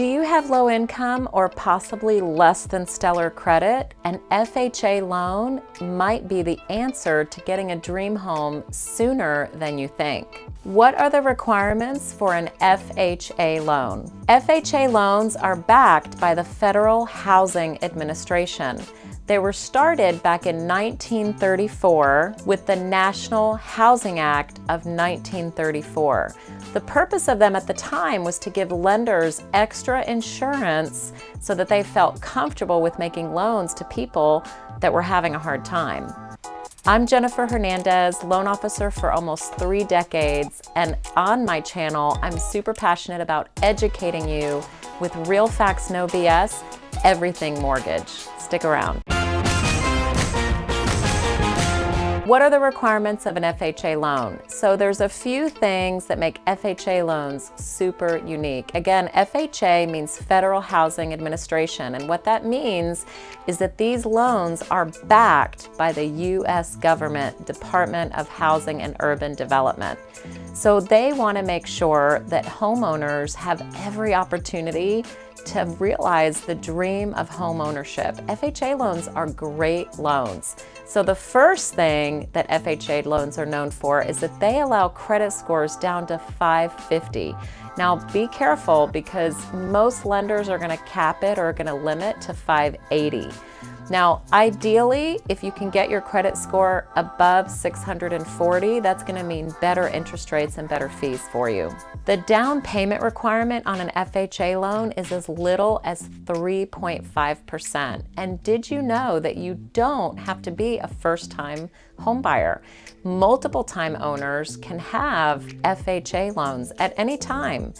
Do you have low income or possibly less than stellar credit? An FHA loan might be the answer to getting a dream home sooner than you think. What are the requirements for an FHA loan? FHA loans are backed by the Federal Housing Administration. They were started back in 1934 with the National Housing Act of 1934. The purpose of them at the time was to give lenders extra insurance so that they felt comfortable with making loans to people that were having a hard time. I'm Jennifer Hernandez, loan officer for almost three decades, and on my channel, I'm super passionate about educating you with real facts, no BS, everything mortgage. Stick around. What are the requirements of an FHA loan? So there's a few things that make FHA loans super unique. Again, FHA means Federal Housing Administration, and what that means is that these loans are backed by the U.S. government Department of Housing and Urban Development. So they want to make sure that homeowners have every opportunity to realize the dream of home ownership. FHA loans are great loans. So the first thing that FHA loans are known for is that they allow credit scores down to 550. Now be careful because most lenders are gonna cap it or are gonna limit to 580. Now, ideally, if you can get your credit score above 640, that's gonna mean better interest rates and better fees for you. The down payment requirement on an FHA loan is as little as 3.5%. And did you know that you don't have to be a first-time homebuyer? Multiple time owners can have FHA loans at any time.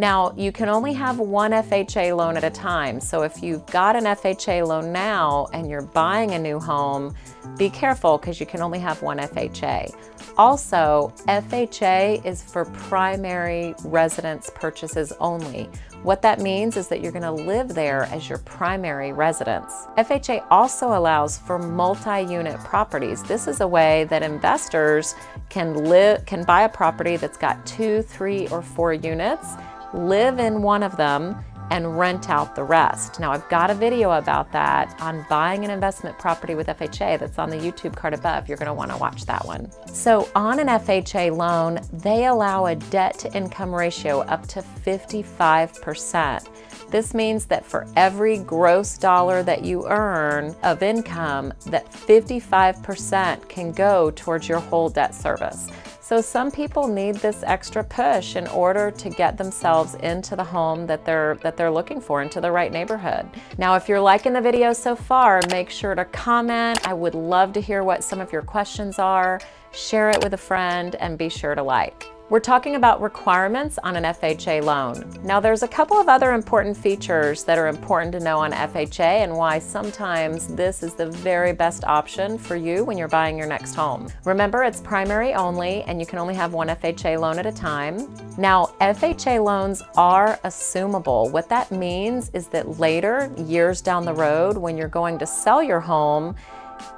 Now, you can only have one FHA loan at a time. So if you've got an FHA loan now and you're buying a new home, be careful because you can only have one FHA. Also, FHA is for primary residence purchases only. What that means is that you're gonna live there as your primary residence. FHA also allows for multi-unit properties. This is a way that investors can live, can buy a property that's got two, three, or four units live in one of them and rent out the rest. Now I've got a video about that on buying an investment property with FHA that's on the YouTube card above. You're gonna wanna watch that one. So on an FHA loan, they allow a debt to income ratio up to 55%. This means that for every gross dollar that you earn of income, that 55% can go towards your whole debt service. So some people need this extra push in order to get themselves into the home that they're, that they're looking for, into the right neighborhood. Now, if you're liking the video so far, make sure to comment. I would love to hear what some of your questions are. Share it with a friend and be sure to like. We're talking about requirements on an FHA loan. Now there's a couple of other important features that are important to know on FHA and why sometimes this is the very best option for you when you're buying your next home. Remember it's primary only and you can only have one FHA loan at a time. Now FHA loans are assumable. What that means is that later, years down the road, when you're going to sell your home,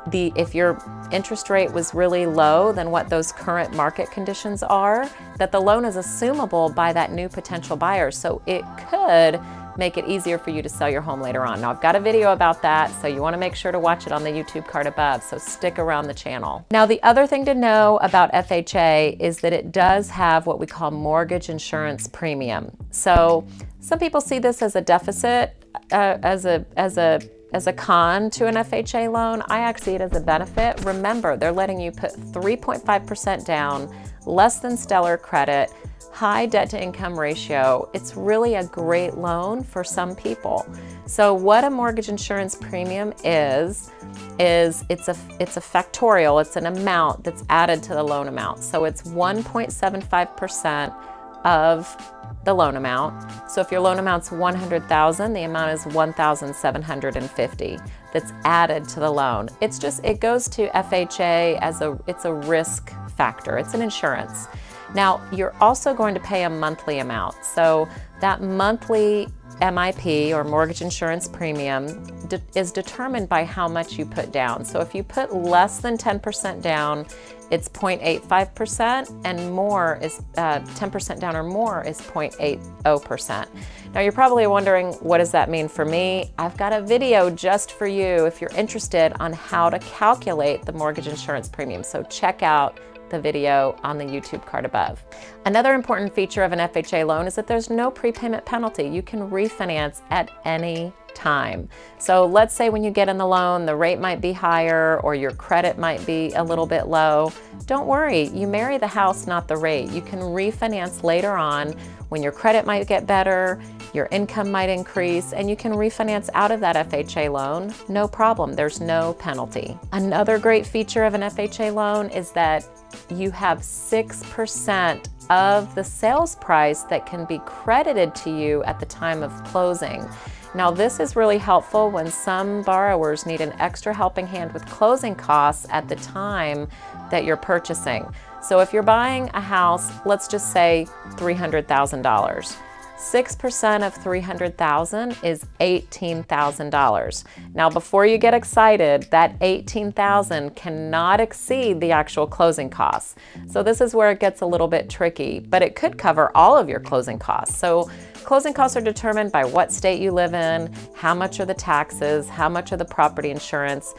the if your interest rate was really low than what those current market conditions are, that the loan is assumable by that new potential buyer. So it could make it easier for you to sell your home later on. Now I've got a video about that, so you wanna make sure to watch it on the YouTube card above, so stick around the channel. Now the other thing to know about FHA is that it does have what we call mortgage insurance premium. So some people see this as a deficit, uh, as a, as a as a con to an FHA loan, I actually see it as a benefit. Remember, they're letting you put 3.5% down, less than stellar credit, high debt to income ratio. It's really a great loan for some people. So what a mortgage insurance premium is, is it's a, it's a factorial, it's an amount that's added to the loan amount. So it's 1.75% of the loan amount. So if your loan amount's 100,000, the amount is 1,750 that's added to the loan. It's just, it goes to FHA as a, it's a risk factor. It's an insurance. Now, you're also going to pay a monthly amount. So that monthly MIP or mortgage insurance premium de is determined by how much you put down. So if you put less than 10% down, it's 0.85% and more is 10% uh, down or more is 0.80%. Now you're probably wondering, what does that mean for me? I've got a video just for you if you're interested on how to calculate the mortgage insurance premium. So check out the video on the YouTube card above. Another important feature of an FHA loan is that there's no prepayment penalty. You can refinance at any time. So let's say when you get in the loan, the rate might be higher or your credit might be a little bit low. Don't worry, you marry the house, not the rate. You can refinance later on when your credit might get better, your income might increase, and you can refinance out of that FHA loan, no problem, there's no penalty. Another great feature of an FHA loan is that you have 6% of the sales price that can be credited to you at the time of closing. Now this is really helpful when some borrowers need an extra helping hand with closing costs at the time that you're purchasing. So if you're buying a house, let's just say $300,000. 6% of 300,000 is $18,000. Now before you get excited, that 18,000 cannot exceed the actual closing costs. So this is where it gets a little bit tricky, but it could cover all of your closing costs. So Closing costs are determined by what state you live in, how much are the taxes, how much are the property insurance,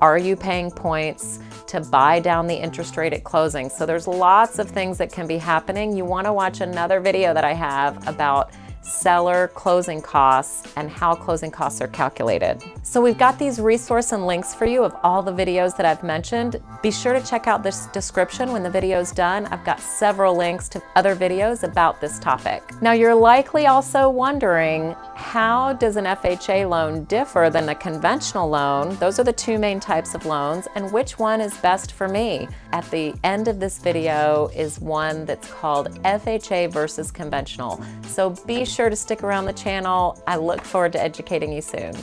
are you paying points to buy down the interest rate at closing. So there's lots of things that can be happening. You wanna watch another video that I have about seller closing costs and how closing costs are calculated. So we've got these resource and links for you of all the videos that I've mentioned. Be sure to check out this description when the video is done. I've got several links to other videos about this topic. Now you're likely also wondering how does an FHA loan differ than a conventional loan? Those are the two main types of loans and which one is best for me? At the end of this video is one that's called FHA versus conventional. So be sure to stick around the channel. I look forward to educating you soon.